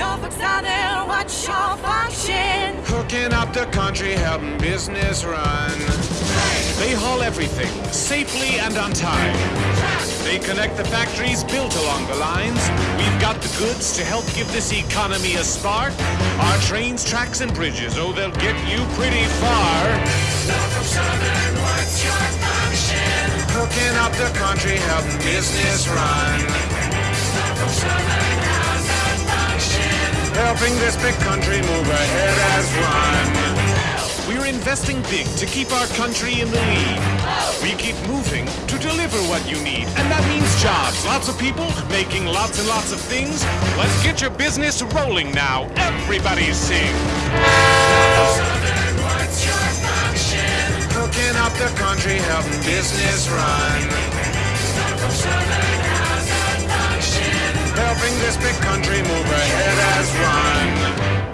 Norfolk Southern, what's your function? Hooking up the country, helping business run. They haul everything safely and on time. They connect the factories built along the lines. We've got the goods to help give this economy a spark. Our trains, tracks, and bridges, oh, they'll get you pretty far. Norfolk Southern, what's your function? Hooking up the country, helping business run. Helping this big country move ahead as one. We're investing big to keep our country in the lead. We keep moving to deliver what you need. And that means jobs. Lots of people making lots and lots of things. Let's get your business rolling now. Everybody sing. What's your function? Up the country, helping business run. Helping this big country move ahead